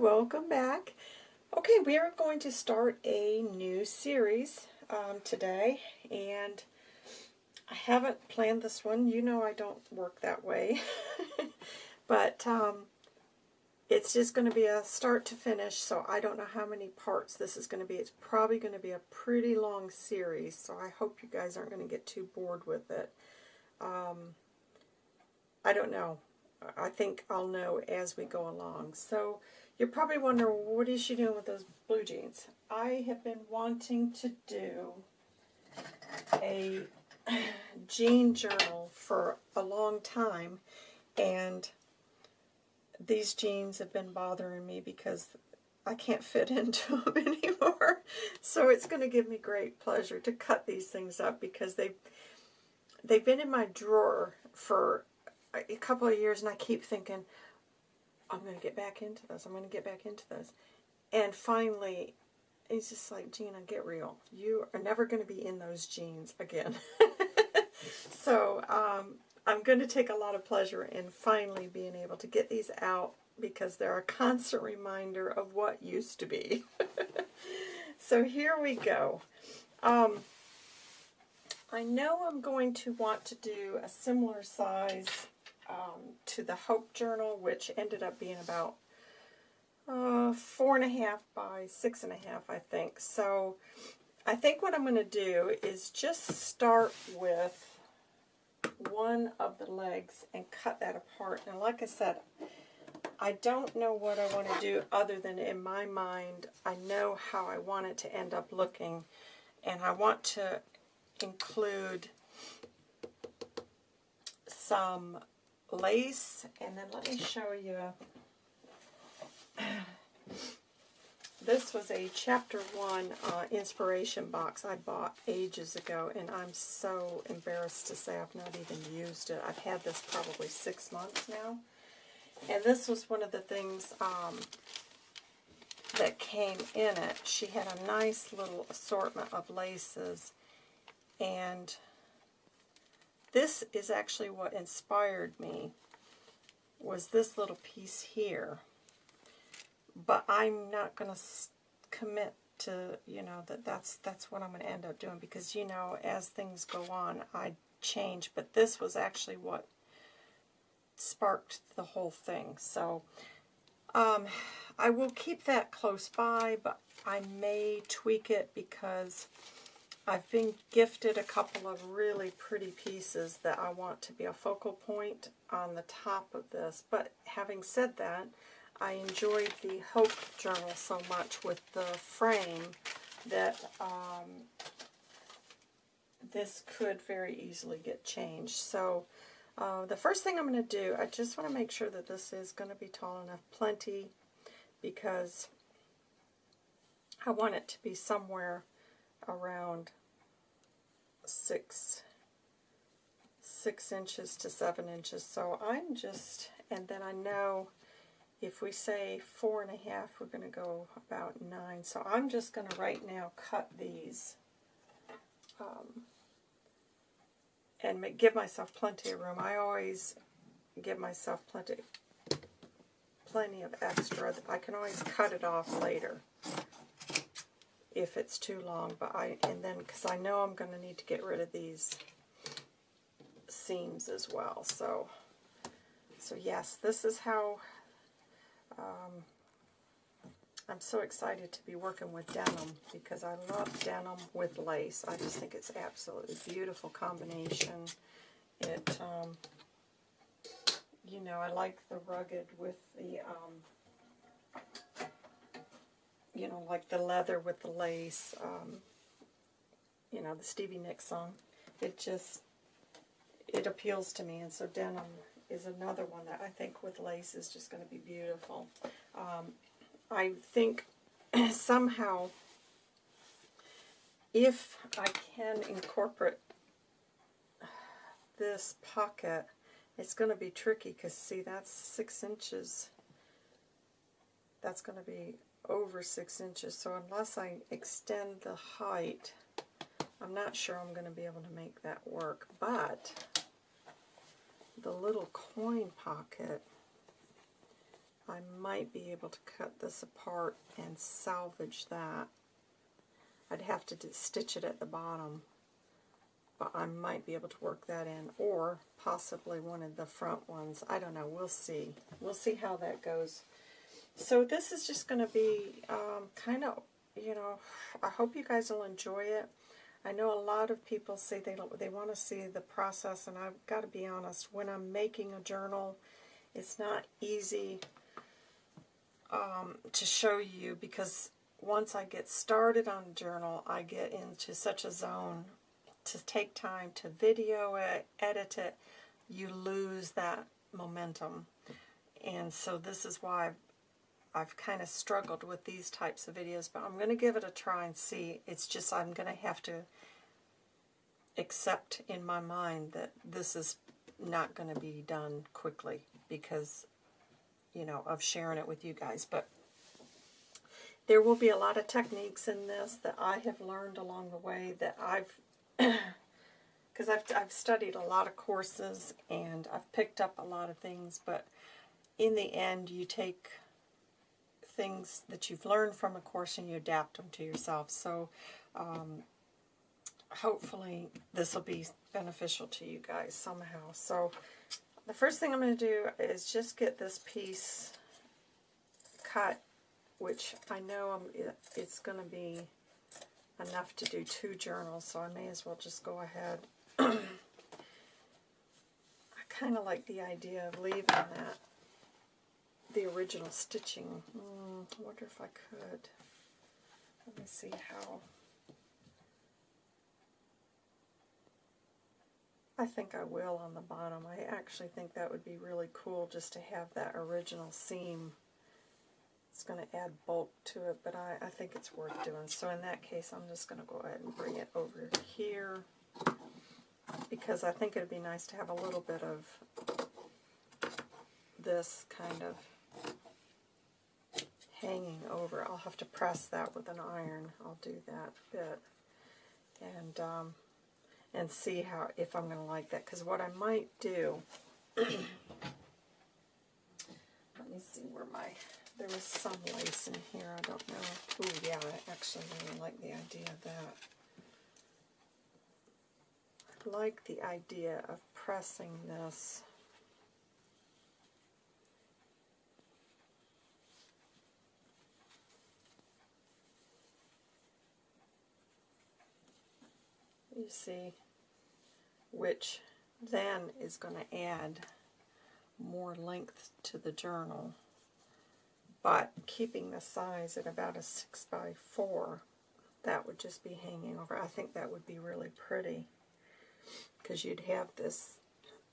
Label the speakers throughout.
Speaker 1: welcome back. Okay, we are going to start a new series um, today, and I haven't planned this one. You know I don't work that way, but um, it's just going to be a start to finish, so I don't know how many parts this is going to be. It's probably going to be a pretty long series, so I hope you guys aren't going to get too bored with it. Um, I don't know. I think I'll know as we go along. So you're probably wondering, what is she doing with those blue jeans? I have been wanting to do a jean journal for a long time, and these jeans have been bothering me because I can't fit into them anymore. So it's going to give me great pleasure to cut these things up because they they've been in my drawer for a couple of years, and I keep thinking, I'm going to get back into this. I'm going to get back into this. And finally, it's just like, Gina, get real. You are never going to be in those jeans again. so um, I'm going to take a lot of pleasure in finally being able to get these out because they're a constant reminder of what used to be. so here we go. Um, I know I'm going to want to do a similar size um, to the Hope Journal, which ended up being about uh, four and a half by six and a half, I think. So I think what I'm going to do is just start with one of the legs and cut that apart. Now, like I said, I don't know what I want to do other than in my mind, I know how I want it to end up looking. And I want to include some lace, and then let me show you. This was a chapter one uh, inspiration box I bought ages ago, and I'm so embarrassed to say I've not even used it. I've had this probably six months now. And this was one of the things um, that came in it. She had a nice little assortment of laces, and this is actually what inspired me, was this little piece here. But I'm not going to commit to, you know, that that's, that's what I'm going to end up doing because, you know, as things go on, I change. But this was actually what sparked the whole thing. So um, I will keep that close by, but I may tweak it because I've been gifted a couple of really pretty pieces that I want to be a focal point on the top of this. But having said that, I enjoyed the Hope Journal so much with the frame that um, this could very easily get changed. So uh, the first thing I'm going to do, I just want to make sure that this is going to be tall enough, plenty, because I want it to be somewhere around six six inches to seven inches. So I'm just, and then I know if we say four and a half, we're going to go about nine. So I'm just going to right now cut these um, and make, give myself plenty of room. I always give myself plenty, plenty of extra. I can always cut it off later if it's too long. But I and then because I know I'm going to need to get rid of these seams as well. So so yes, this is how um, I'm so excited to be working with denim because I love denim with lace. I just think it's absolutely beautiful combination. It, um, you know, I like the rugged with the um, you know, like the leather with the lace, um, you know, the Stevie Nicks song. It just, it appeals to me, and so denim is another one that I think with lace is just going to be beautiful. Um, I think somehow, if I can incorporate this pocket, it's going to be tricky because, see, that's six inches. That's going to be over six inches. So unless I extend the height, I'm not sure I'm going to be able to make that work. But the little coin pocket, I might be able to cut this apart and salvage that. I'd have to stitch it at the bottom, but I might be able to work that in, or possibly one of the front ones. I don't know. We'll see. We'll see how that goes. So this is just going to be um, kind of, you know, I hope you guys will enjoy it. I know a lot of people say they they want to see the process, and I've got to be honest. When I'm making a journal, it's not easy um, to show you because once I get started on a journal, I get into such a zone to take time to video it, edit it, you lose that momentum. And so this is why I've, kind of struggled with these types of videos, but I'm going to give it a try and see. It's just I'm going to have to accept in my mind that this is not going to be done quickly because, you know, of sharing it with you guys. But there will be a lot of techniques in this that I have learned along the way that I've, because I've, I've studied a lot of courses and I've picked up a lot of things, but in the end you take things that you've learned from a course and you adapt them to yourself. So um, hopefully this will be beneficial to you guys somehow. So the first thing I'm going to do is just get this piece cut which I know I'm, it's going to be enough to do two journals, so I may as well just go ahead. I kind of like the idea of leaving that, the original stitching. Mm, I wonder if I could. Let me see how. I think I will on the bottom. I actually think that would be really cool just to have that original seam it's going to add bulk to it, but I, I think it's worth doing. So in that case, I'm just going to go ahead and bring it over here because I think it would be nice to have a little bit of this kind of hanging over. I'll have to press that with an iron. I'll do that bit and um, and see how if I'm going to like that. Because what I might do, let me see where my there was some lace in here, I don't know. Oh yeah, I actually really like the idea of that. I like the idea of pressing this you see, which then is going to add more length to the journal but keeping the size at about a 6 by 4 that would just be hanging over. I think that would be really pretty because you'd have this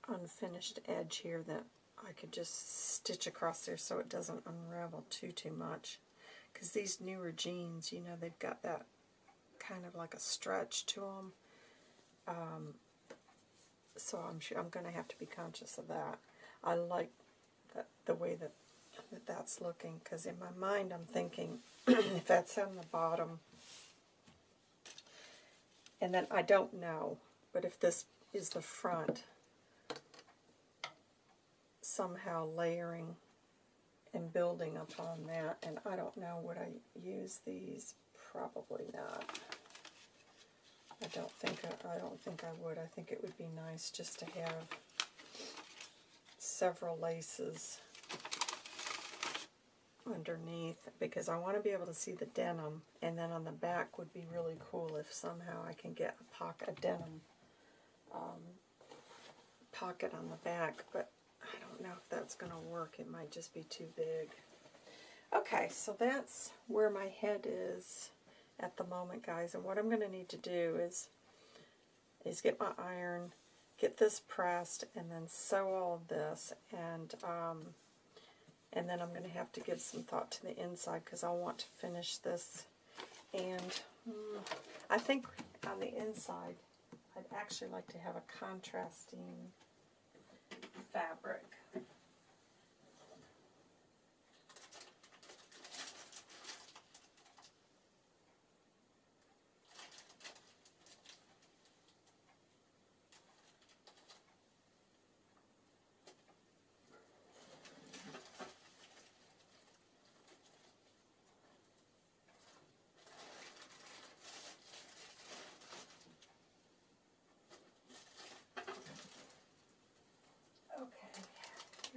Speaker 1: unfinished edge here that I could just stitch across there so it doesn't unravel too, too much. Because these newer jeans, you know, they've got that kind of like a stretch to them. Um, so I'm sure I'm going to have to be conscious of that. I like the, the way that that that's looking because in my mind I'm thinking if that's on the bottom and then I don't know but if this is the front somehow layering and building upon that and I don't know would I use these probably not I don't think I, don't think I would I think it would be nice just to have several laces underneath because I want to be able to see the denim and then on the back would be really cool if somehow I can get a pocket, a denim um, pocket on the back but I don't know if that's going to work. It might just be too big. Okay, so that's where my head is at the moment, guys. And what I'm going to need to do is is get my iron, get this pressed, and then sew all of this. And um, and then I'm going to have to give some thought to the inside because I want to finish this. And mm, I think on the inside, I'd actually like to have a contrasting fabric.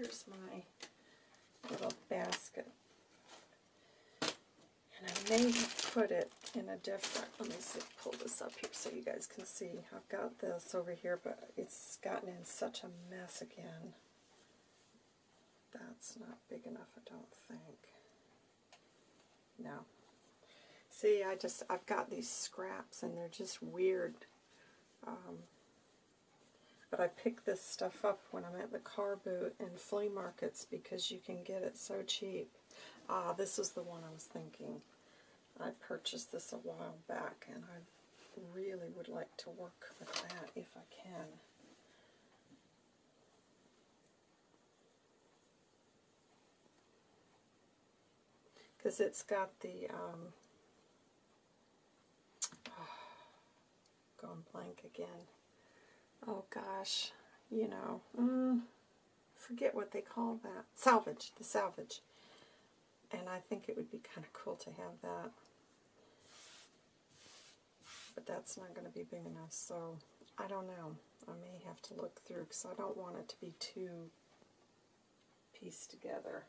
Speaker 1: here's my little basket. And I may have put it in a different, let me see, pull this up here so you guys can see. I've got this over here, but it's gotten in such a mess again. That's not big enough, I don't think. No. See, I just, I've got these scraps and they're just weird. Um, but I pick this stuff up when I'm at the car boot and flea markets because you can get it so cheap. Ah, this is the one I was thinking. I purchased this a while back and I really would like to work with that if I can. Because it's got the, um, oh, going blank again oh gosh, you know, mm, forget what they call that. Salvage, the salvage. And I think it would be kind of cool to have that. But that's not going to be big enough, so I don't know. I may have to look through because I don't want it to be too pieced together.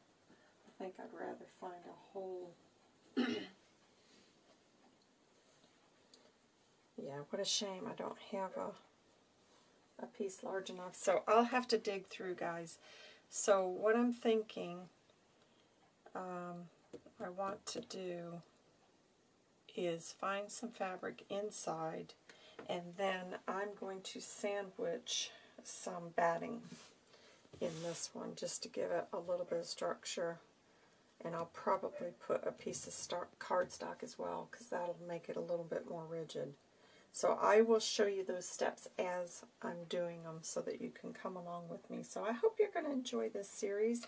Speaker 1: I think I'd rather find a whole... yeah, what a shame I don't have a a piece large enough. So I'll have to dig through, guys. So what I'm thinking um, I want to do is find some fabric inside and then I'm going to sandwich some batting in this one just to give it a little bit of structure and I'll probably put a piece of cardstock as well because that'll make it a little bit more rigid. So I will show you those steps as I'm doing them so that you can come along with me. So I hope you're going to enjoy this series.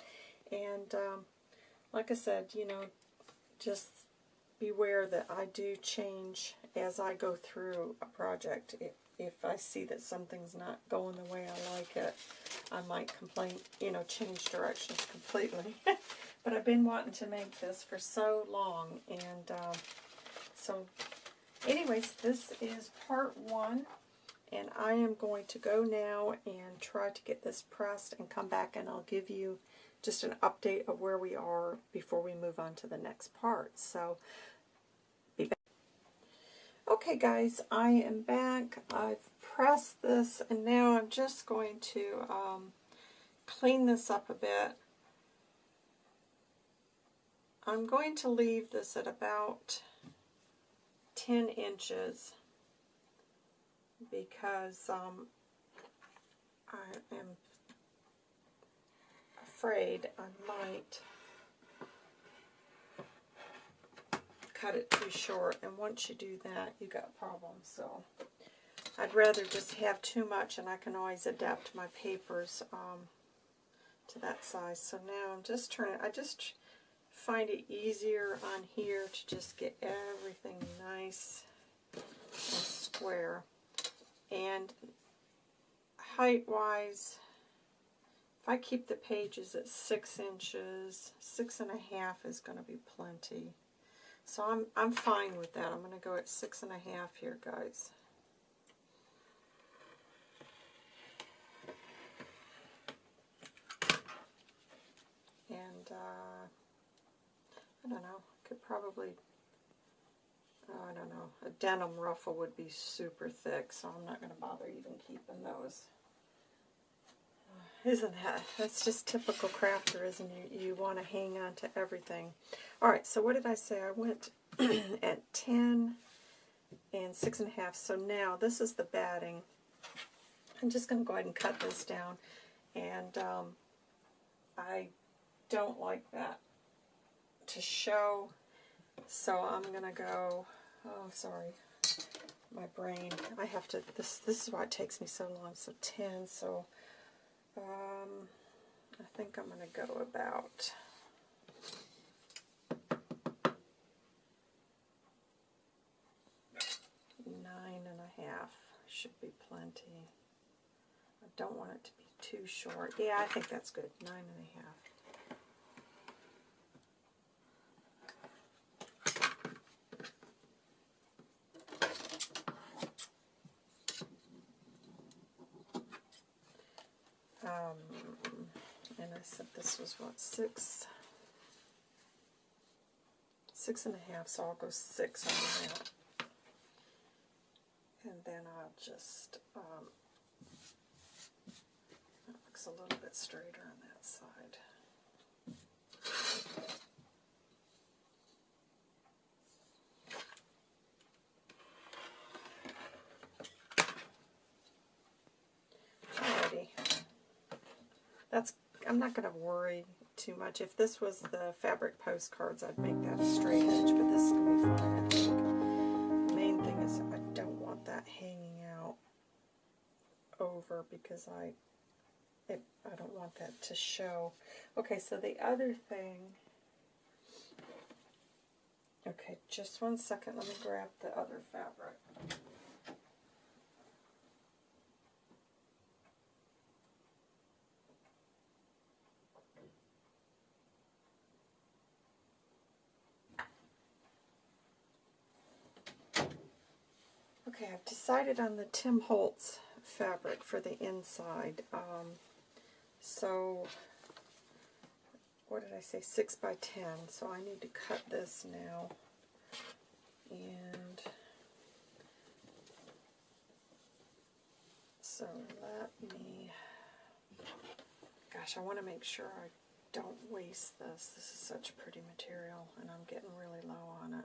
Speaker 1: And um, like I said, you know, just beware that I do change as I go through a project. If, if I see that something's not going the way I like it, I might complain, you know, change directions completely. but I've been wanting to make this for so long, and um, so anyways, this is part one, and I am going to go now and try to get this pressed and come back and I'll give you just an update of where we are before we move on to the next part. So, be back. Okay guys, I am back. I've pressed this and now I'm just going to um, clean this up a bit. I'm going to leave this at about 10 inches because um, I am afraid I might cut it too short. And once you do that you got problems. So I'd rather just have too much and I can always adapt my papers um, to that size. So now I'm just turning I just find it easier on here to just get everything nice and square. And height-wise, if I keep the pages at six inches, six and a half is going to be plenty. So I'm, I'm fine with that. I'm going to go at six and a half here, guys. And uh, I don't know. Could probably, oh, I don't know. A denim ruffle would be super thick, so I'm not going to bother even keeping those. Isn't that? That's just typical crafter, isn't it? You want to hang on to everything. All right, so what did I say? I went at 10 and 6 and a half. So now this is the batting. I'm just going to go ahead and cut this down. And um, I don't like that to show. So I'm going to go, oh, sorry, my brain. I have to, this, this is why it takes me so long. So 10, so um, I think I'm going to go about nine and a half should be plenty. I don't want it to be too short. Yeah, I think that's good. Nine and a half. And I said was what, six? Six and a half, so I'll go six on that. And then I'll just, um, that looks a little bit straighter on that side. Alrighty. That's, I'm not going to worry too much. If this was the fabric postcards, I'd make that a straight edge, but this is going to be fine, I think. The main thing is I don't want that hanging out over because I it, I don't want that to show. Okay, so the other thing, okay, just one second, let me grab the other fabric. Okay, I've decided on the Tim Holtz fabric for the inside. Um, so, what did I say? 6 by 10. So I need to cut this now. And so let me, gosh, I want to make sure I don't waste this. This is such pretty material and I'm getting really low on it.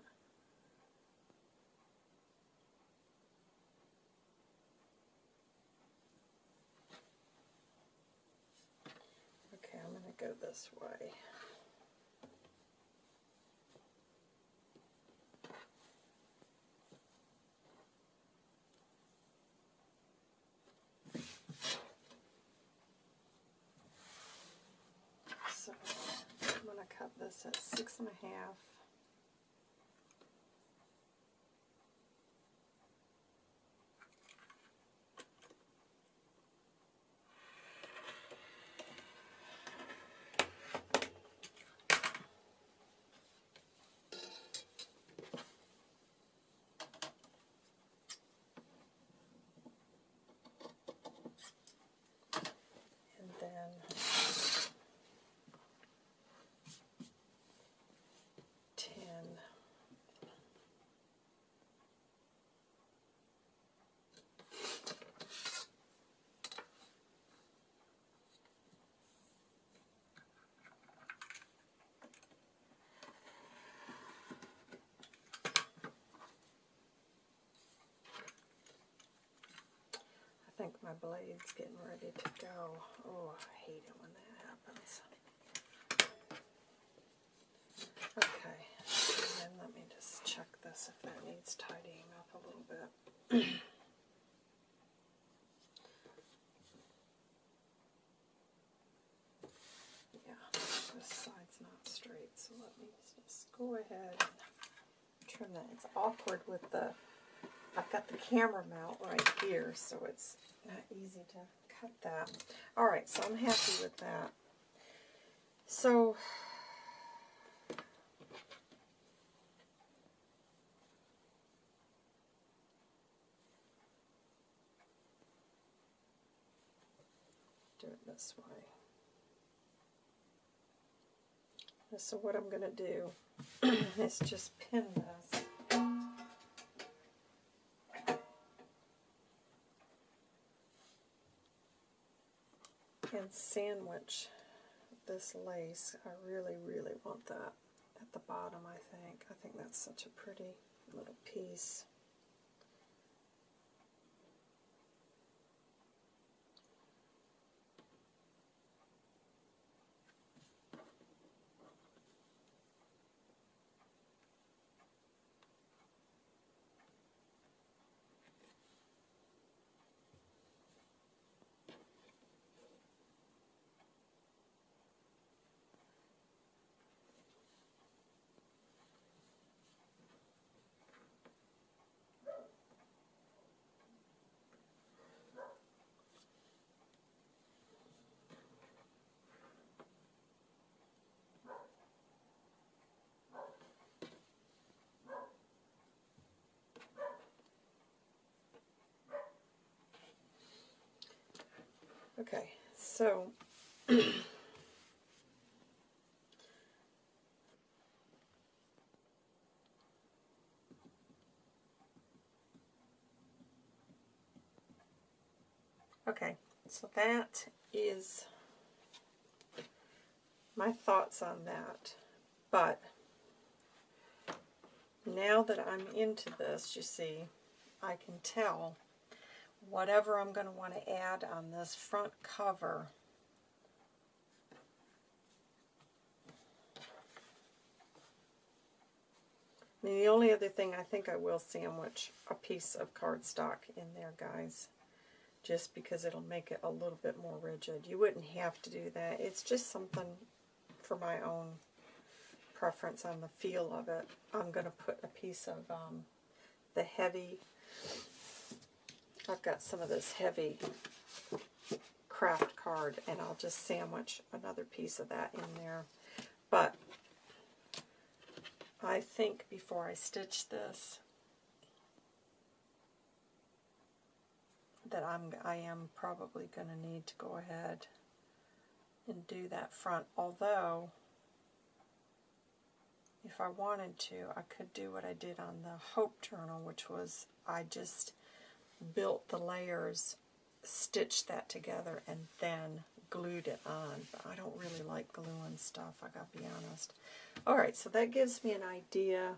Speaker 1: go this way. So I'm going to cut this at six and a half. think my blade's getting ready to go. Oh, I hate it when that happens. Okay, and let me just check this if that needs tidying up a little bit. yeah, this side's not straight, so let me just go ahead and trim that. It's awkward with the I've got the camera mount right here, so it's not easy to cut that. Alright, so I'm happy with that. So, do it this way. So what I'm going to do is just pin this. And sandwich this lace. I really, really want that at the bottom, I think. I think that's such a pretty little piece. Okay, so Okay, so that is my thoughts on that. But now that I'm into this, you see, I can tell whatever I'm going to want to add on this front cover. The only other thing I think I will sandwich a piece of cardstock in there, guys, just because it'll make it a little bit more rigid. You wouldn't have to do that. It's just something for my own preference on the feel of it. I'm going to put a piece of um, the heavy, I've got some of this heavy craft card, and I'll just sandwich another piece of that in there. But I think before I stitch this that I'm I am probably going to need to go ahead and do that front although if I wanted to I could do what I did on the Hope Journal which was I just built the layers stitched that together and then glued it on. But I don't really like gluing stuff, I gotta be honest. Alright, so that gives me an idea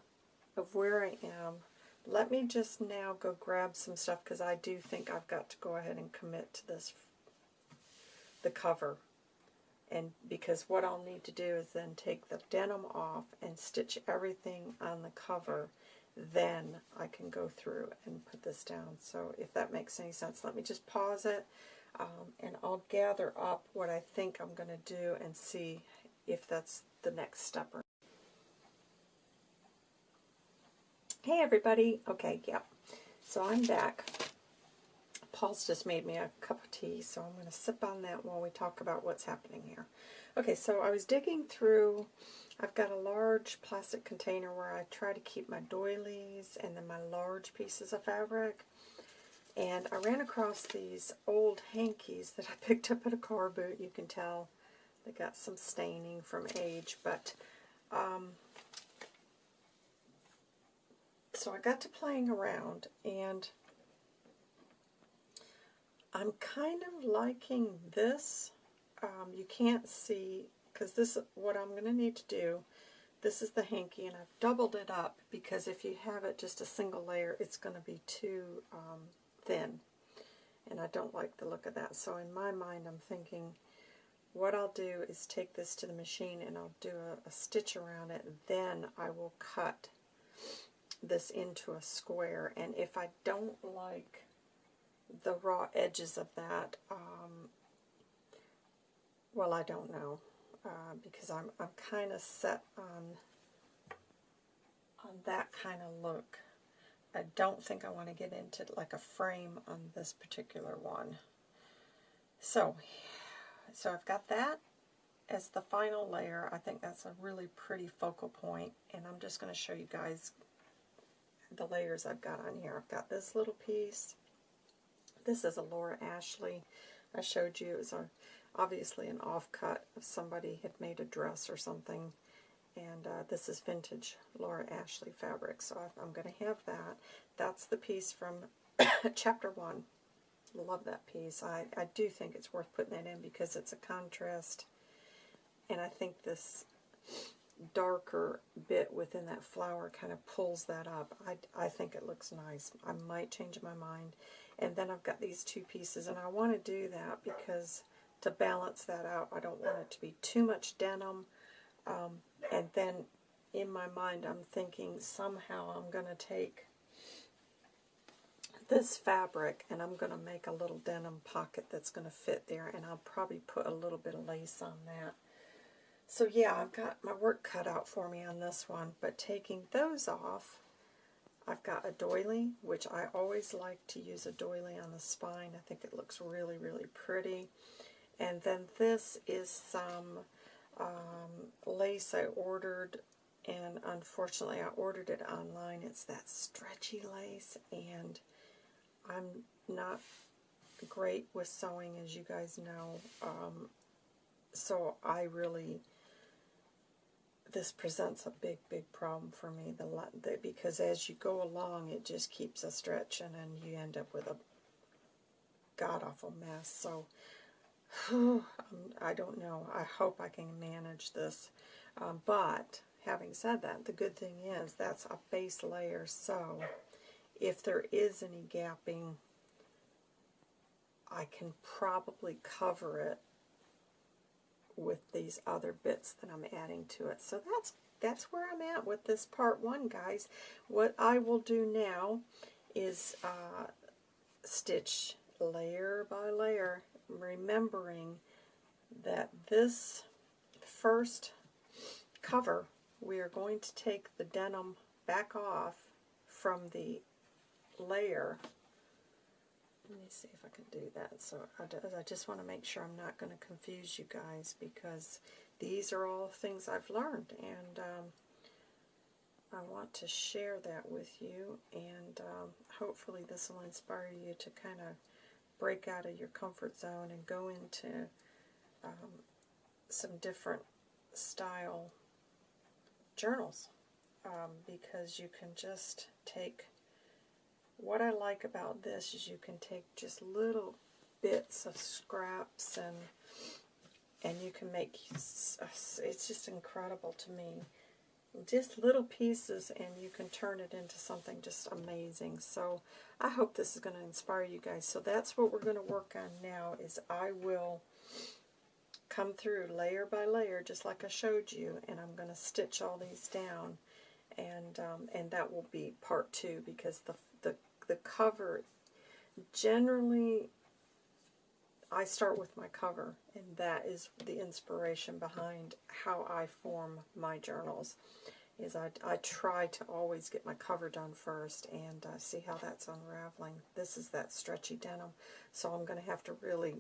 Speaker 1: of where I am. Let me just now go grab some stuff because I do think I've got to go ahead and commit to this, the cover. And because what I'll need to do is then take the denim off and stitch everything on the cover then I can go through and put this down. So if that makes any sense, let me just pause it um, and I'll gather up what I think I'm going to do and see if that's the next step. Or Hey everybody. Okay, yeah. So I'm back. Paul's just made me a cup of tea, so I'm going to sip on that while we talk about what's happening here. Okay, so I was digging through I've got a large plastic container where I try to keep my doilies and then my large pieces of fabric. And I ran across these old hankies that I picked up at a car boot. You can tell they got some staining from age. But, um, so I got to playing around and I'm kind of liking this. Um, you can't see because this is what I'm going to need to do. This is the hanky, and I've doubled it up because if you have it just a single layer, it's going to be too um, thin, and I don't like the look of that. So in my mind, I'm thinking what I'll do is take this to the machine and I'll do a, a stitch around it, then I will cut this into a square, and if I don't like the raw edges of that, um, well, I don't know uh, because I'm, I'm kind of set on, on that kind of look. I don't think I want to get into like a frame on this particular one. So, so I've got that as the final layer. I think that's a really pretty focal point, and I'm just going to show you guys the layers I've got on here. I've got this little piece. This is a Laura Ashley. I showed you it was a obviously an offcut if somebody had made a dress or something. And uh, this is vintage Laura Ashley fabric, so I'm going to have that. That's the piece from chapter 1. Love that piece. I, I do think it's worth putting that in because it's a contrast. And I think this darker bit within that flower kind of pulls that up. I, I think it looks nice. I might change my mind. And then I've got these two pieces, and I want to do that because to balance that out. I don't want it to be too much denim. Um, and then in my mind I'm thinking somehow I'm going to take this fabric and I'm going to make a little denim pocket that's going to fit there and I'll probably put a little bit of lace on that. So yeah, I've got my work cut out for me on this one, but taking those off, I've got a doily, which I always like to use a doily on the spine. I think it looks really, really pretty. And then this is some um, lace I ordered, and unfortunately I ordered it online. It's that stretchy lace, and I'm not great with sewing, as you guys know. Um, so I really, this presents a big, big problem for me. The, the because as you go along, it just keeps a stretching, and you end up with a god-awful mess. So, I don't know. I hope I can manage this. Um, but, having said that, the good thing is that's a base layer. So, if there is any gapping, I can probably cover it with these other bits that I'm adding to it. So that's that's where I'm at with this part one, guys. What I will do now is uh, stitch layer by layer, remembering that this first cover, we are going to take the denim back off from the layer let me see if I can do that. So I, I just want to make sure I'm not going to confuse you guys because these are all things I've learned and um, I want to share that with you and um, hopefully this will inspire you to kind of break out of your comfort zone and go into um, some different style journals um, because you can just take what I like about this is you can take just little bits of scraps and and you can make it's just incredible to me. Just little pieces and you can turn it into something just amazing. So I hope this is going to inspire you guys. So that's what we're going to work on now is I will come through layer by layer just like I showed you and I'm going to stitch all these down. And um, and that will be part two because the the the cover, generally I start with my cover, and that is the inspiration behind how I form my journals. Is I, I try to always get my cover done first and uh, see how that's unraveling. This is that stretchy denim, so I'm going to have to really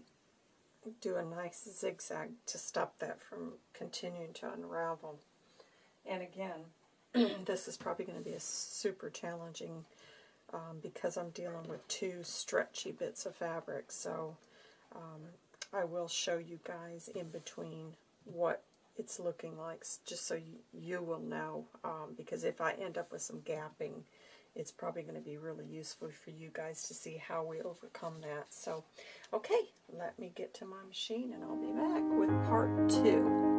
Speaker 1: do a nice zigzag to stop that from continuing to unravel. And again, this is probably going to be a super challenging um, because I'm dealing with two stretchy bits of fabric. So um, I will show you guys in between what it's looking like, just so you, you will know. Um, because if I end up with some gapping, it's probably going to be really useful for you guys to see how we overcome that. So, okay, let me get to my machine and I'll be back with part two.